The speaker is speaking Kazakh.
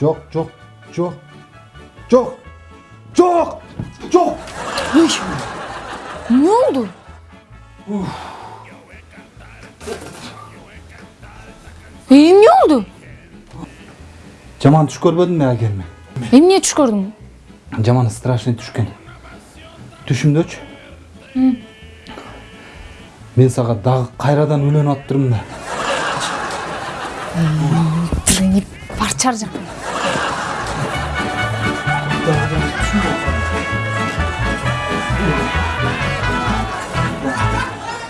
жоқ жоқ жоқ жоқ жоқ жоқ ой ne oldu? Uf. эмне болду жаман түш көрбөдүңбү агеме эмне түш көрдүң жаман страшный түшкөн түшүмдөчү мен сага дагы кайрадан үйлөнүп атыптырмын да тилиңи парчар жакын